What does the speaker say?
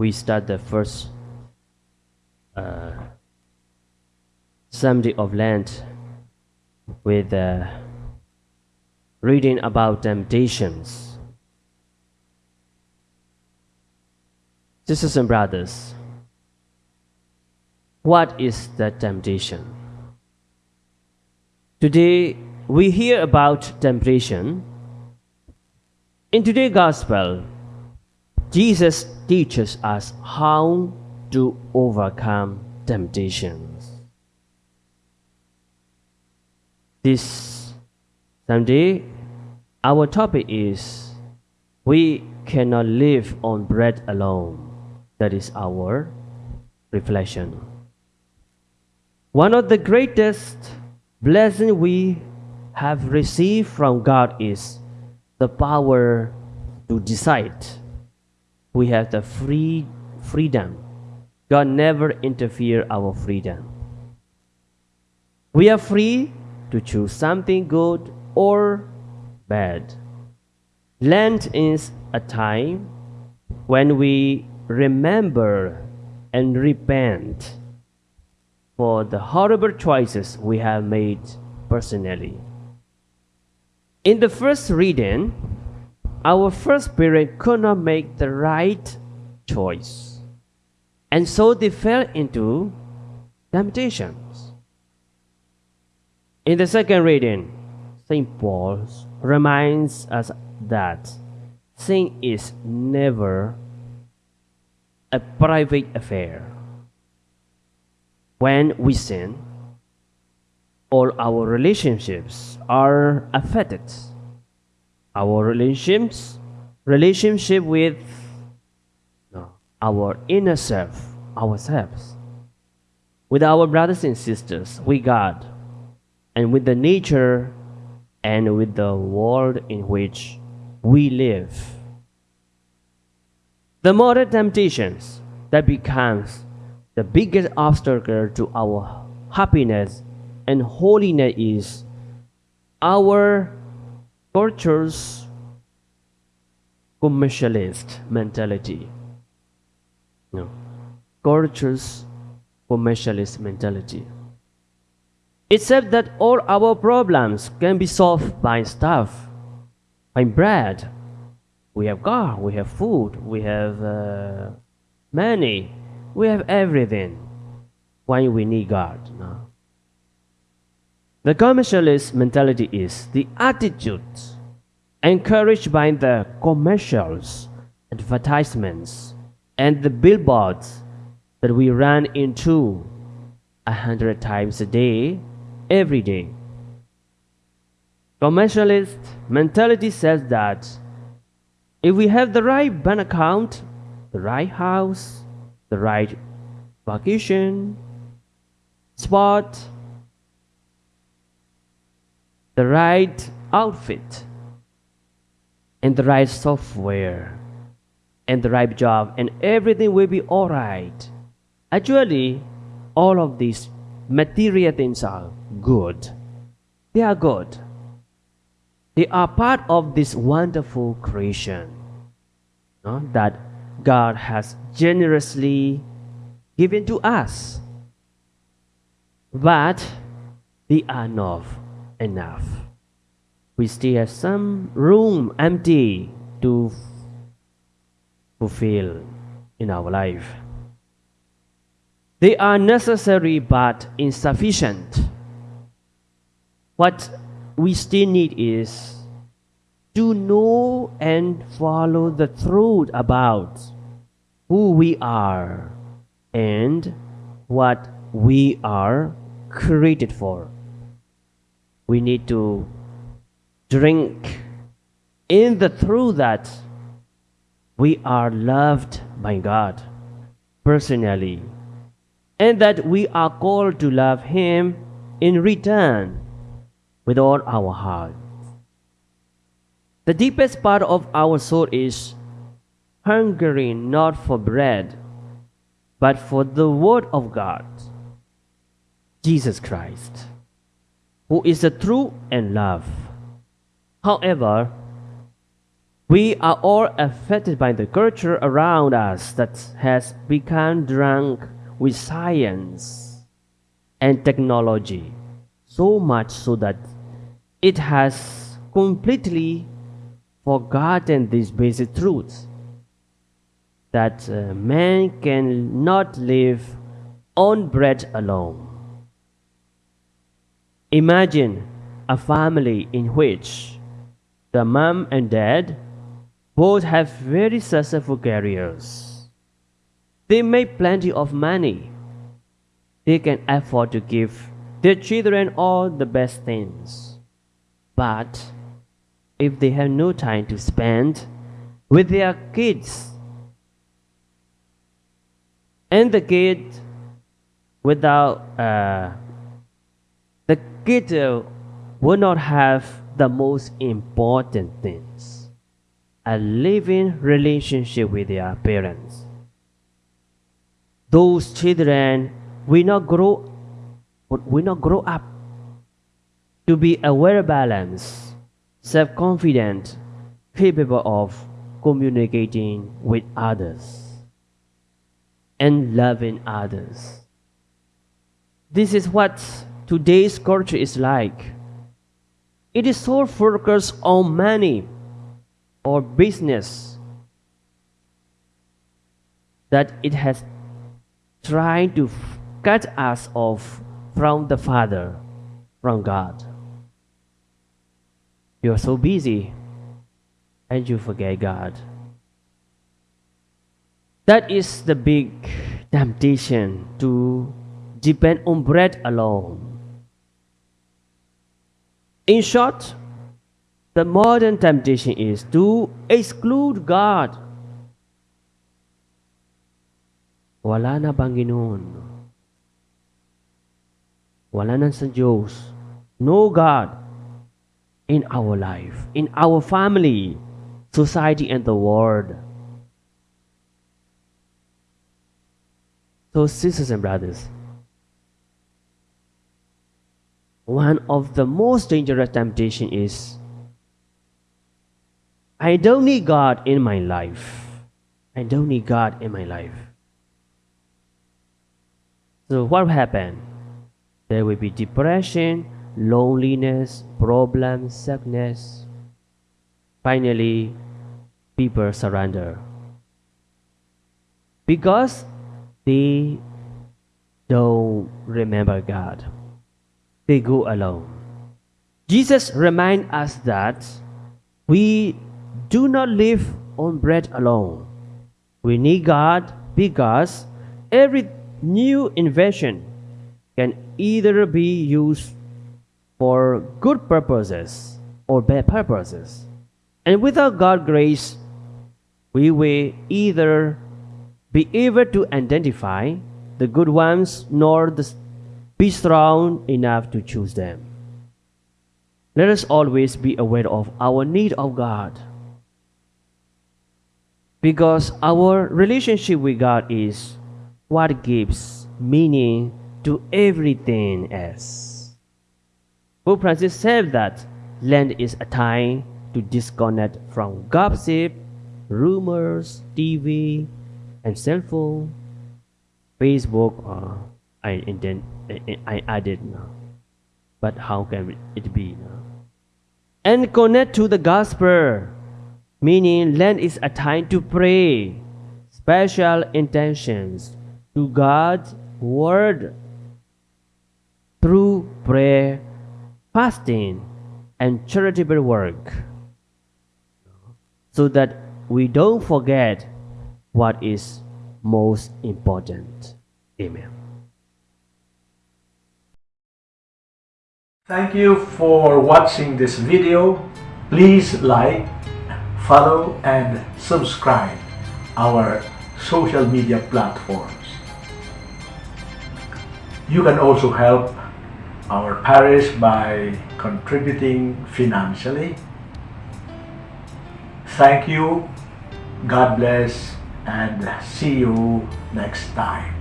we start the first uh, Sunday of Lent with uh, reading about temptations. Sisters and brothers, what is the temptation? Today we hear about temptation. In today's gospel, Jesus teaches us how to overcome temptations. This Sunday, our topic is We cannot live on bread alone. That is our reflection. One of the greatest blessings we have received from God is the power to decide. We have the free freedom. God never interfere our freedom. We are free to choose something good or bad. Lent is a time when we remember and repent for the horrible choices we have made personally. In the first reading, our first parent could not make the right choice, and so they fell into temptations. In the second reading, St. Paul reminds us that sin is never a private affair. When we sin, all our relationships are affected. Our relationships, relationship with no, our inner self, ourselves, with our brothers and sisters, with God, and with the nature and with the world in which we live. The more temptations that becomes the biggest obstacle to our happiness and holiness is our culture's commercialist mentality. No. Culture's commercialist mentality. It said that all our problems can be solved by stuff, by bread. We have car, we have food, we have uh, money, we have everything. Why we need God? No. The commercialist mentality is the attitude encouraged by the commercials, advertisements, and the billboards that we run into a hundred times a day, every day. Commercialist mentality says that if we have the right bank account, the right house, the right vacation spot, the right outfit, and the right software, and the right job, and everything will be alright. Actually, all of these material things are good. They are good. They are part of this wonderful creation no? that God has generously given to us. But they are not enough. We still have some room empty to fulfill in our life. They are necessary but insufficient. What we still need is to know and follow the truth about who we are and what we are created for. We need to drink in the truth that we are loved by God personally and that we are called to love Him in return with all our heart. The deepest part of our soul is hungering not for bread, but for the Word of God, Jesus Christ, who is the truth and love. However, We are all affected by the culture around us that has become drunk with science and technology, so much so that it has completely forgotten these basic truths that uh, man cannot live on bread alone. Imagine a family in which the mom and dad both have very successful careers. They make plenty of money. They can afford to give their children all the best things. But if they have no time to spend with their kids, and the kid without uh, the kid uh, will not have the most important things a living relationship with their parents those children will not grow will not grow up to be aware balanced self-confident capable of communicating with others and loving others. This is what today's culture is like. It is so focused on money or business that it has tried to cut us off from the Father, from God. You are so busy and you forget God. That is the big temptation to depend on bread alone. In short, the modern temptation is to exclude God. Wala na Panginoon. Wala na sa Diyos. No God in our life, in our family, society, and the world. So, sisters and brothers, one of the most dangerous temptation is I don't need God in my life. I don't need God in my life. So what will happen? There will be depression, loneliness, problems, sickness. Finally, people surrender. Because they don't remember God. They go alone. Jesus reminds us that we do not live on bread alone. We need God because every new invention can either be used for good purposes or bad purposes. And without God's grace, we will either be able to identify the good ones nor the, be strong enough to choose them. Let us always be aware of our need of God. Because our relationship with God is what gives meaning to everything else. Pope Francis said that Lent is a time to disconnect from gossip, rumors, TV, and cell phone, Facebook, uh, I intend I added now. But how can it be now? And connect to the gospel, meaning Lent is a time to pray, special intentions to God's word through prayer, fasting, and charitable work, so that we don't forget what is most important. Amen. Thank you for watching this video. Please like, follow and subscribe our social media platforms. You can also help our parish by contributing financially. Thank you. God bless and see you next time.